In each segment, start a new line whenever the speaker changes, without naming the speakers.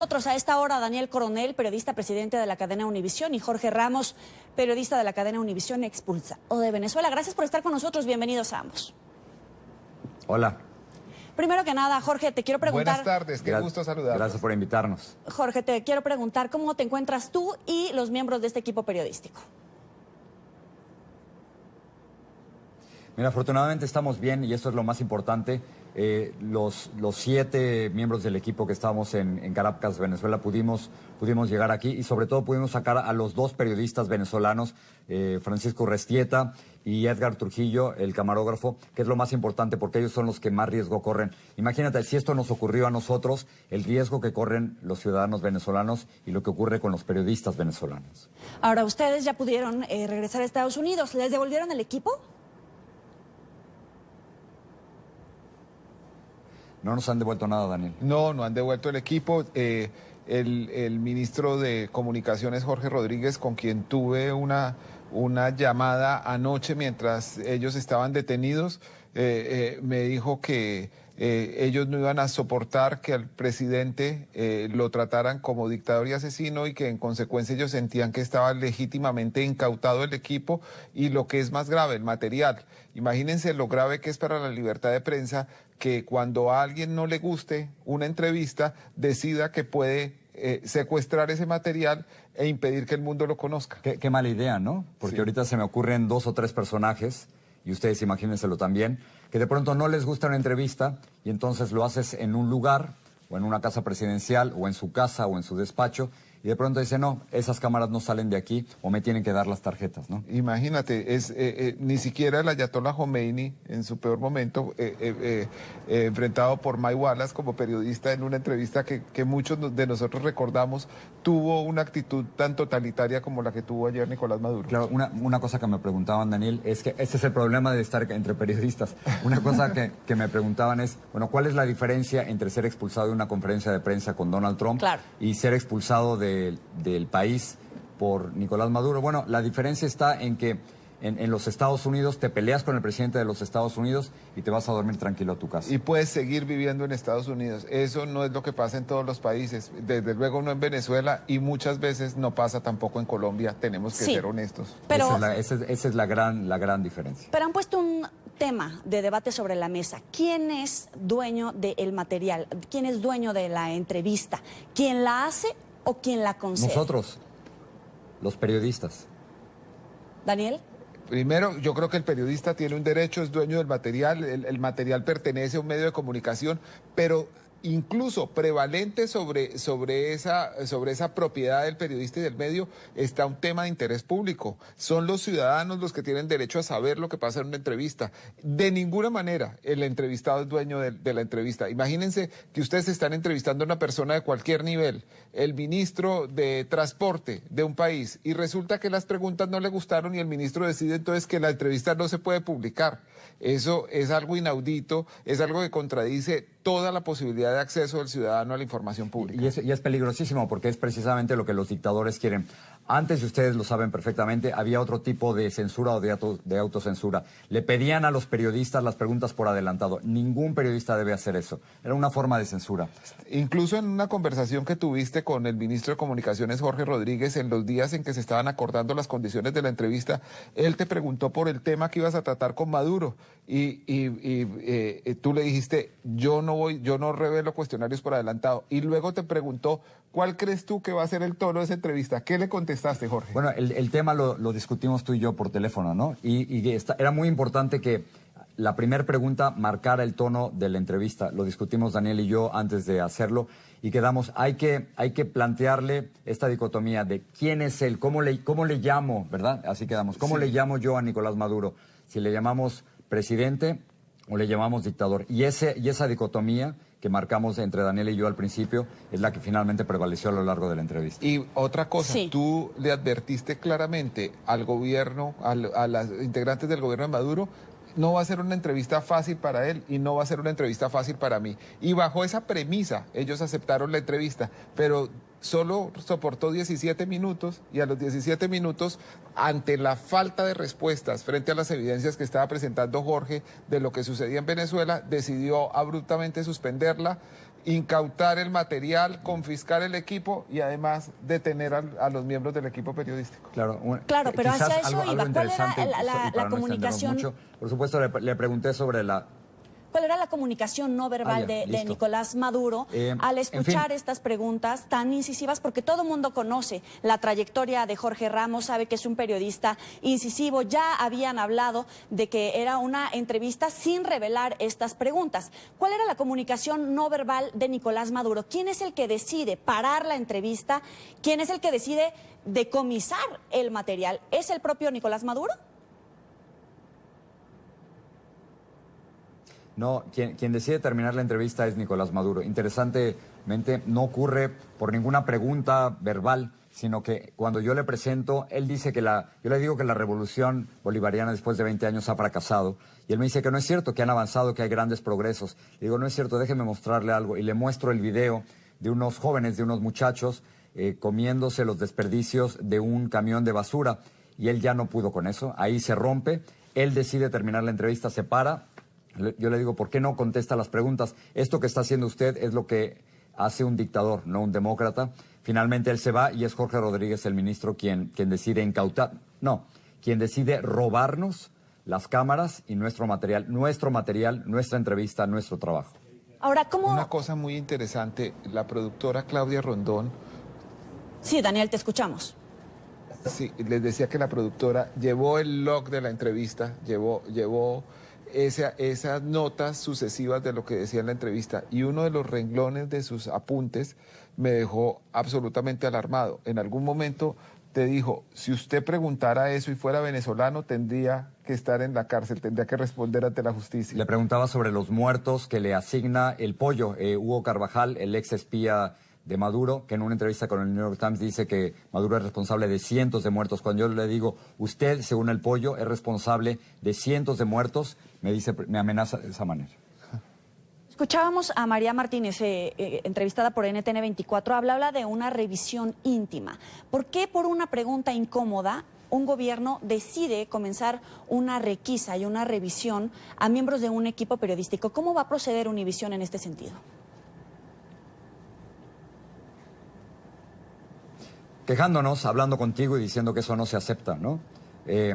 Nosotros a esta hora Daniel Coronel, periodista presidente de la cadena Univisión, y Jorge Ramos, periodista de la cadena Univisión Expulsa o de Venezuela. Gracias por estar con nosotros. Bienvenidos a ambos.
Hola.
Primero que nada, Jorge, te quiero preguntar.
Buenas tardes, qué gusto saludar.
Gracias por invitarnos.
Jorge, te quiero preguntar cómo te encuentras tú y los miembros de este equipo periodístico.
Mira, afortunadamente estamos bien y esto es lo más importante. Eh, los, los, siete miembros del equipo que estábamos en, Caracas, Venezuela, pudimos, pudimos llegar aquí y sobre todo pudimos sacar a los dos periodistas venezolanos, eh, Francisco Restieta y Edgar Trujillo, el camarógrafo, que es lo más importante porque ellos son los que más riesgo corren. Imagínate, si esto nos ocurrió a nosotros, el riesgo que corren los ciudadanos venezolanos y lo que ocurre con los periodistas venezolanos.
Ahora, ustedes ya pudieron eh, regresar a Estados Unidos. ¿Les devolvieron el equipo?
No nos han devuelto nada, Daniel.
No, no han devuelto el equipo. Eh, el, ministro de Comunicaciones, Jorge Rodríguez, con quien tuve una, una llamada anoche mientras ellos estaban detenidos, eh, eh, me dijo que ellos no iban a soportar que al presidente lo trataran como dictador y asesino y que en consecuencia ellos sentían que estaba legítimamente incautado el equipo y lo que es más grave, el material. Imagínense lo grave que es para la libertad de prensa que cuando a alguien no le guste una entrevista, decida que puede eh, secuestrar ese material e impedir que el mundo lo conozca.
Qué, mala idea, ¿no? Porque ahorita se me ocurren dos o tres personajes, y ustedes imagínenselo también, que de pronto no les gusta una entrevista y entonces lo haces en un lugar o en una casa presidencial o en su casa o en su despacho y de pronto dice, no, esas cámaras no salen de aquí o me tienen que dar las tarjetas, ¿no?
Imagínate, es, eh, eh, ni siquiera el Ayatollah Khomeini en su peor momento, eh, enfrentado por May Wallace como periodista en una entrevista que, muchos de nosotros recordamos, tuvo una actitud tan totalitaria como la que tuvo ayer Nicolás Maduro.
Claro, una, una cosa que me preguntaban, Daniel, es que este es el problema de estar entre periodistas. Una cosa que, que me preguntaban es, bueno, ¿cuál es la diferencia entre ser expulsado de una conferencia de prensa con Donald Trump y ser expulsado de del país por Nicolás Maduro. Bueno, la diferencia está en que en, los Estados Unidos te peleas con el presidente de los Estados Unidos y te vas a dormir tranquilo a tu casa.
Y puedes seguir viviendo en Estados Unidos. Eso no es lo que pasa en todos los países. Desde luego no en Venezuela y muchas veces no pasa tampoco en Colombia. Tenemos que ser honestos.
Pero, esa, es la, gran, la gran diferencia.
Pero han puesto un tema de debate sobre la mesa. ¿Quién es dueño del material? ¿Quién es dueño de la entrevista? ¿Quién la hace o quien la concede?
Nosotros, los periodistas.
Daniel.
Primero, yo creo que el periodista tiene un derecho, es dueño del material, el, material pertenece a un medio de comunicación, pero incluso prevalente sobre, sobre, esa, sobre esa propiedad del periodista y del medio está un tema de interés público. Son los ciudadanos los que tienen derecho a saber lo que pasa en una entrevista. De ninguna manera el entrevistado es dueño de, la entrevista. Imagínense que ustedes están entrevistando a una persona de cualquier nivel, el ministro de transporte de un país, y resulta que las preguntas no le gustaron y el ministro decide entonces que la entrevista no se puede publicar. Eso es algo inaudito, es algo que contradice toda la posibilidad de acceso del ciudadano a la información pública.
Y es, y es, peligrosísimo porque es precisamente lo que los dictadores quieren. Antes, y ustedes lo saben perfectamente, había otro tipo de censura o de, de autocensura. Le pedían a los periodistas las preguntas por adelantado. Ningún periodista debe hacer eso. Era una forma de censura.
Incluso en una conversación que tuviste con el ministro de Comunicaciones, Jorge Rodríguez, en los días en que se estaban acordando las condiciones de la entrevista, él te preguntó por el tema que ibas a tratar con Maduro y, eh, tú le dijiste, yo no voy, yo no revelo cuestionarios por adelantado. Y luego te preguntó, ¿cuál crees tú que va a ser el tono de esa entrevista? ¿Qué le contestaste, Jorge?
Bueno, el, tema lo, discutimos tú y yo por teléfono, ¿no? Y, era muy importante que la primera pregunta marcara el tono de la entrevista. Lo discutimos Daniel y yo antes de hacerlo y quedamos, hay que, hay que plantearle esta dicotomía de quién es él, cómo le, cómo le llamo, ¿verdad? Así quedamos. ¿Cómo le llamo yo a Nicolás Maduro? Si le llamamos presidente o le llamamos dictador. Y, ese, y esa dicotomía que marcamos entre Daniel y yo al principio es la que finalmente prevaleció a lo largo de la entrevista.
Y otra cosa, tú le advertiste claramente al gobierno, a las integrantes del gobierno de Maduro, no va a ser una entrevista fácil para él y no va a ser una entrevista fácil para mí. Y bajo esa premisa ellos aceptaron la entrevista, pero solo soportó 17 minutos y a los 17 minutos, ante la falta de respuestas frente a las evidencias que estaba presentando Jorge de lo que sucedía en Venezuela, decidió abruptamente suspenderla incautar el material, confiscar el equipo y además detener a, los miembros del equipo periodístico.
Claro, claro pero hacia eso iba. ¿Cuál era la, comunicación?
por supuesto, le pregunté sobre la
¿Cuál era la comunicación no verbal ah, de, Nicolás Maduro eh, al escuchar estas preguntas tan incisivas? Porque todo el mundo conoce la trayectoria de Jorge Ramos, sabe que es un periodista incisivo. Ya habían hablado de que era una entrevista sin revelar estas preguntas. ¿Cuál era la comunicación no verbal de Nicolás Maduro? ¿Quién es el que decide parar la entrevista? ¿Quién es el que decide decomisar el material? ¿Es el propio Nicolás Maduro?
No, quien, decide terminar la entrevista es Nicolás Maduro. Interesantemente, no ocurre por ninguna pregunta verbal, sino que cuando yo le presento, él dice que la, yo le digo que la revolución bolivariana después de 20 años ha fracasado, y él me dice que no es cierto, que han avanzado, que hay grandes progresos. Le digo, no es cierto, déjeme mostrarle algo, y le muestro el video de unos jóvenes, de unos muchachos, eh, comiéndose los desperdicios de un camión de basura, y él ya no pudo con eso, ahí se rompe, él decide terminar la entrevista, se para, yo le digo, ¿por qué no contesta las preguntas? Esto que está haciendo usted es lo que hace un dictador, no un demócrata. Finalmente él se va y es Jorge Rodríguez, el ministro, quien, quien decide incautar, no, quien decide robarnos las cámaras y nuestro material, nuestro material, nuestra entrevista, nuestro trabajo.
Ahora, ¿cómo...?
Una cosa muy interesante, la productora Claudia Rondón...
Sí, Daniel, te escuchamos.
Sí, les decía que la productora llevó el log de la entrevista, llevó, llevó esas notas sucesivas de lo que decía en la entrevista y uno de los renglones de sus apuntes me dejó absolutamente alarmado. En algún momento te dijo, si usted preguntara eso y fuera venezolano, tendría que estar en la cárcel, tendría que responder ante la justicia.
Le preguntaba sobre los muertos que le asigna el pollo. Eh, Hugo Carvajal, el ex espía de Maduro, que en una entrevista con el New York Times dice que Maduro es responsable de cientos de muertos. Cuando yo le digo, usted, según el pollo, es responsable de cientos de muertos, me dice, me amenaza de esa manera.
Escuchábamos a María Martínez, eh, eh, entrevistada por NTN 24, hablaba de una revisión íntima. ¿Por qué por una pregunta incómoda un gobierno decide comenzar una requisa y una revisión a miembros de un equipo periodístico? ¿Cómo va a proceder Univisión en este sentido?
Quejándonos, hablando contigo y diciendo que eso no se acepta, ¿no? Eh,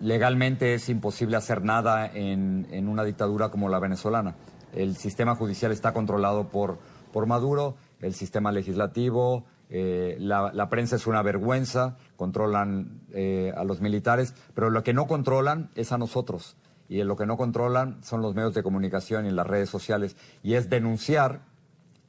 legalmente es imposible hacer nada en, una dictadura como la venezolana. El sistema judicial está controlado por, por Maduro, el sistema legislativo, eh, la, prensa es una vergüenza, controlan eh, a los militares, pero lo que no controlan es a nosotros. Y lo que no controlan son los medios de comunicación y las redes sociales. Y es denunciar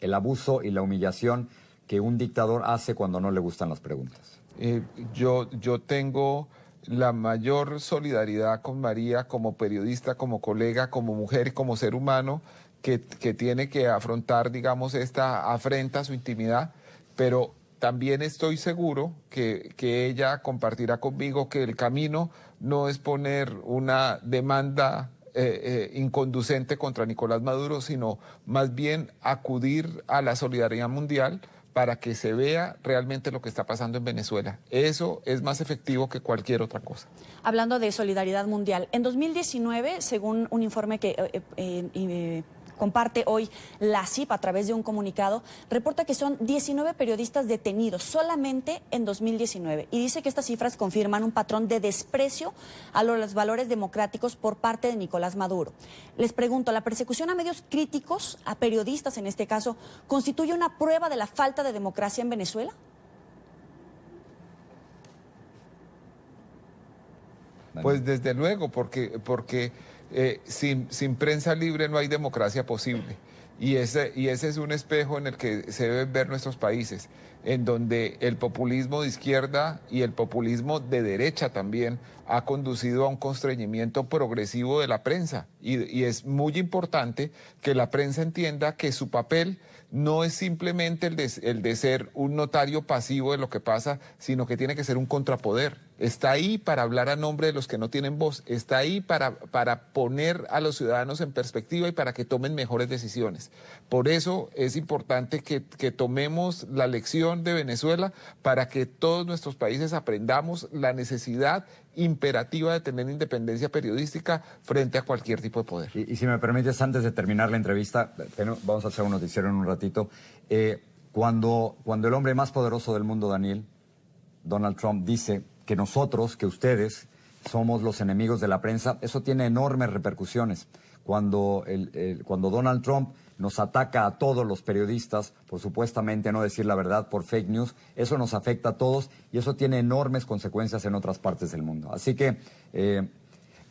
el abuso y la humillación que un dictador hace cuando no le gustan las preguntas?
Eh, yo, yo tengo la mayor solidaridad con María como periodista, como colega, como mujer como ser humano que, que tiene que afrontar, digamos, esta afrenta a su intimidad, pero también estoy seguro que, que, ella compartirá conmigo que el camino no es poner una demanda eh, eh, inconducente contra Nicolás Maduro, sino más bien acudir a la solidaridad mundial para que se vea realmente lo que está pasando en Venezuela. Eso es más efectivo que cualquier otra cosa.
Hablando de solidaridad mundial, en 2019, según un informe que eh, eh, comparte hoy la CIP a través de un comunicado, reporta que son 19 periodistas detenidos solamente en 2019 y dice que estas cifras confirman un patrón de desprecio a los valores democráticos por parte de Nicolás Maduro. Les pregunto, ¿la persecución a medios críticos, a periodistas en este caso, constituye una prueba de la falta de democracia en Venezuela?
Pues desde luego, porque, porque eh, sin, sin, prensa libre no hay democracia posible. Y ese, y ese es un espejo en el que se deben ver nuestros países, en donde el populismo de izquierda y el populismo de derecha también ha conducido a un constreñimiento progresivo de la prensa. Y, es muy importante que la prensa entienda que su papel no es simplemente el de, el de ser un notario pasivo de lo que pasa, sino que tiene que ser un contrapoder está ahí para hablar a nombre de los que no tienen voz, está ahí para, para poner a los ciudadanos en perspectiva y para que tomen mejores decisiones. Por eso es importante que, que tomemos la lección de Venezuela para que todos nuestros países aprendamos la necesidad imperativa de tener independencia periodística frente a cualquier tipo de poder.
Y, si me permites, antes de terminar la entrevista, vamos a hacer un noticiero en un ratito. Eh, cuando, cuando el hombre más poderoso del mundo, Daniel, Donald Trump, dice que nosotros, que ustedes, somos los enemigos de la prensa, eso tiene enormes repercusiones. Cuando, cuando Donald Trump nos ataca a todos los periodistas por supuestamente no decir la verdad por fake news, eso nos afecta a todos y eso tiene enormes consecuencias en otras partes del mundo. Así que eh,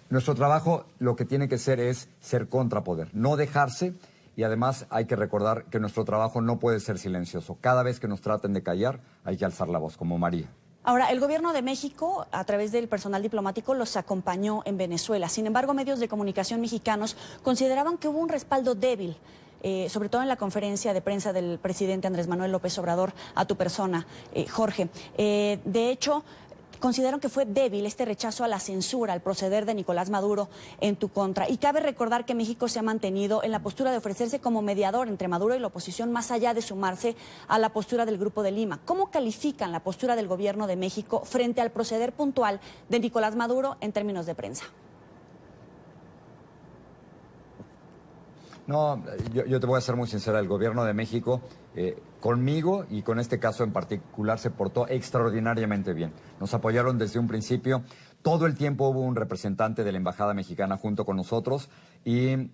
nuestro trabajo lo que tiene que ser es ser contrapoder, no dejarse y además hay que recordar que nuestro trabajo no puede ser silencioso. Cada vez que nos traten de callar hay que alzar la voz, como María.
Ahora, el gobierno de México, a través del personal diplomático, los acompañó en Venezuela. Sin embargo, medios de comunicación mexicanos consideraban que hubo un respaldo débil eh, sobre todo en la conferencia de prensa del presidente Andrés Manuel López Obrador a tu persona, eh, Jorge. Eh, de hecho, consideraron que fue débil este rechazo a la censura, al proceder de Nicolás Maduro en tu contra. Y cabe recordar que México se ha mantenido en la postura de ofrecerse como mediador entre Maduro y la oposición, más allá de sumarse a la postura del Grupo de Lima. ¿Cómo califican la postura del gobierno de México frente al proceder puntual de Nicolás Maduro en términos de prensa?
No, yo, te voy a ser muy sincera, el gobierno de México eh, conmigo y con este caso en particular se portó extraordinariamente bien. Nos apoyaron desde un principio. Todo el tiempo hubo un representante de la Embajada Mexicana junto con nosotros y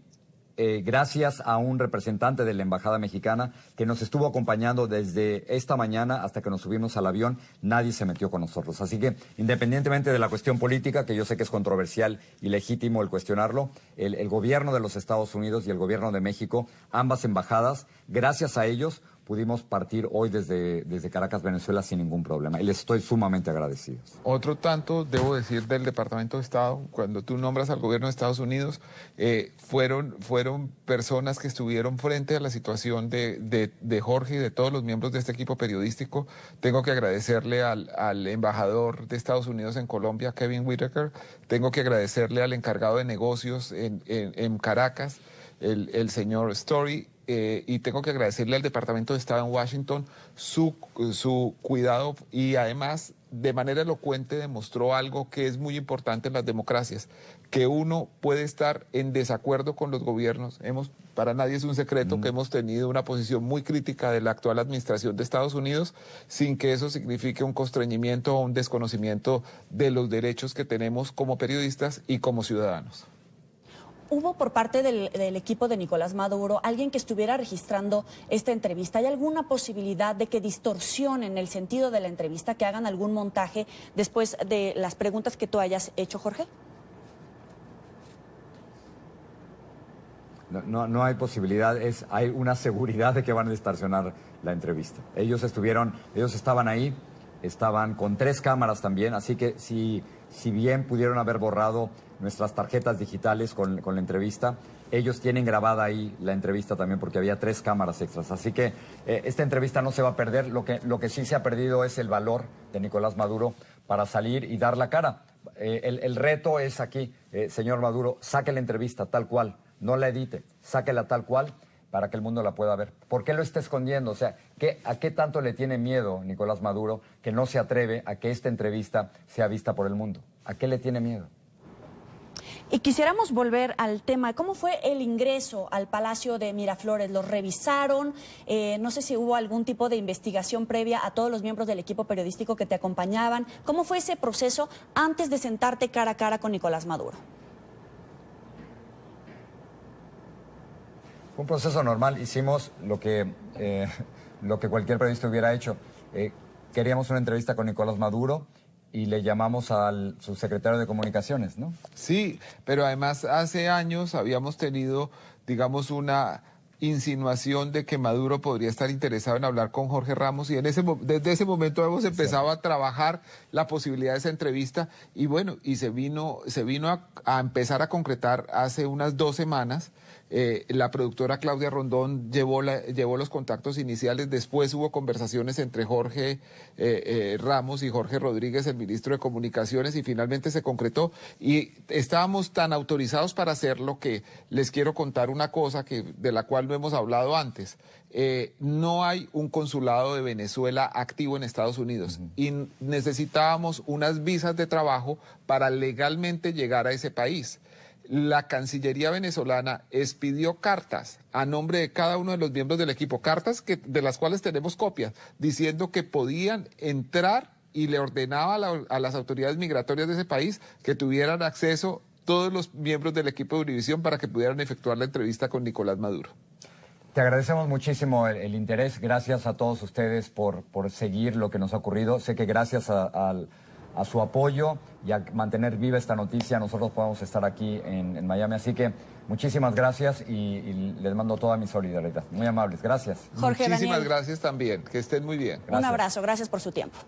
eh, gracias a un representante de la Embajada Mexicana que nos estuvo acompañando desde esta mañana hasta que nos subimos al avión, nadie se metió con nosotros. Así que, independientemente de la cuestión política, que yo sé que es controversial y legítimo el cuestionarlo, el, el gobierno de los Estados Unidos y el gobierno de México, ambas embajadas, gracias a ellos, pudimos partir hoy desde, desde Caracas, Venezuela, sin ningún problema. Y les estoy sumamente agradecido.
Otro tanto, debo decir, del Departamento de Estado, cuando tú nombras al gobierno de Estados Unidos, eh, fueron, fueron personas que estuvieron frente a la situación de, de, Jorge y de todos los miembros de este equipo periodístico. Tengo que agradecerle al, al embajador de Estados Unidos en Colombia, Kevin Whitaker. Tengo que agradecerle al encargado de negocios en, en, en Caracas, el, el señor Story, eh, y tengo que agradecerle al Departamento de Estado en Washington su, su cuidado y además de manera elocuente demostró algo que es muy importante en las democracias, que uno puede estar en desacuerdo con los gobiernos. Hemos, para nadie es un secreto que hemos tenido una posición muy crítica de la actual administración de Estados Unidos, sin que eso signifique un constreñimiento o un desconocimiento de los derechos que tenemos como periodistas y como ciudadanos
hubo por parte del, equipo de Nicolás Maduro alguien que estuviera registrando esta entrevista. ¿Hay alguna posibilidad de que distorsionen el sentido de la entrevista, que hagan algún montaje después de las preguntas que tú hayas hecho, Jorge?
No, no, hay posibilidad, es, hay una seguridad de que van a distorsionar la entrevista. Ellos estuvieron, ellos estaban ahí, estaban con tres cámaras también, así que si, si bien pudieron haber borrado nuestras tarjetas digitales con, la entrevista. Ellos tienen grabada ahí la entrevista también porque había tres cámaras extras. Así que eh, esta entrevista no se va a perder. Lo que, lo que sí se ha perdido es el valor de Nicolás Maduro para salir y dar la cara. Eh, el, reto es aquí, eh, señor Maduro, saque la entrevista tal cual, no la edite, sáquela tal cual para que el mundo la pueda ver. ¿Por qué lo está escondiendo? O sea, ¿qué, ¿a qué tanto le tiene miedo Nicolás Maduro que no se atreve a que esta entrevista sea vista por el mundo? ¿A qué le tiene miedo?
Y quisiéramos volver al tema, ¿cómo fue el ingreso al Palacio de Miraflores? ¿Lo revisaron? Eh, no sé si hubo algún tipo de investigación previa a todos los miembros del equipo periodístico que te acompañaban. ¿Cómo fue ese proceso antes de sentarte cara a cara con Nicolás Maduro?
Un proceso normal, hicimos lo que, eh, lo que cualquier periodista hubiera hecho. Eh, queríamos una entrevista con Nicolás Maduro, y le llamamos al subsecretario de Comunicaciones, ¿no?
Sí, pero además hace años habíamos tenido, digamos, una insinuación de que Maduro podría estar interesado en hablar con Jorge Ramos y en ese desde ese momento hemos empezado a trabajar la posibilidad de esa entrevista y bueno, y se vino, se vino a empezar a concretar hace unas dos semanas Eh, la productora Claudia Rondón llevó, llevó los contactos iniciales, después hubo conversaciones entre Jorge eh, eh, Ramos y Jorge Rodríguez, el ministro de Comunicaciones, y finalmente se concretó. Y estábamos tan autorizados para hacerlo que les quiero contar una cosa que, de la cual no hemos hablado antes. no hay un consulado de Venezuela activo en Estados Unidos y necesitábamos unas visas de trabajo para legalmente llegar a ese país la Cancillería venezolana expidió cartas a nombre de cada uno de los miembros del equipo, cartas que, de las cuales tenemos copias, diciendo que podían entrar y le ordenaba a, las autoridades migratorias de ese país que tuvieran acceso todos los miembros del equipo de Univisión para que pudieran efectuar la entrevista con Nicolás Maduro.
Te agradecemos muchísimo el, interés. Gracias a todos ustedes por, por seguir lo que nos ha ocurrido. Sé que gracias al a su apoyo y a mantener viva esta noticia, nosotros podemos estar aquí en, Miami. Así que muchísimas gracias y, les mando toda mi solidaridad. Muy amables, gracias.
Jorge Muchísimas gracias también, que estén muy bien.
Un abrazo, gracias por su tiempo.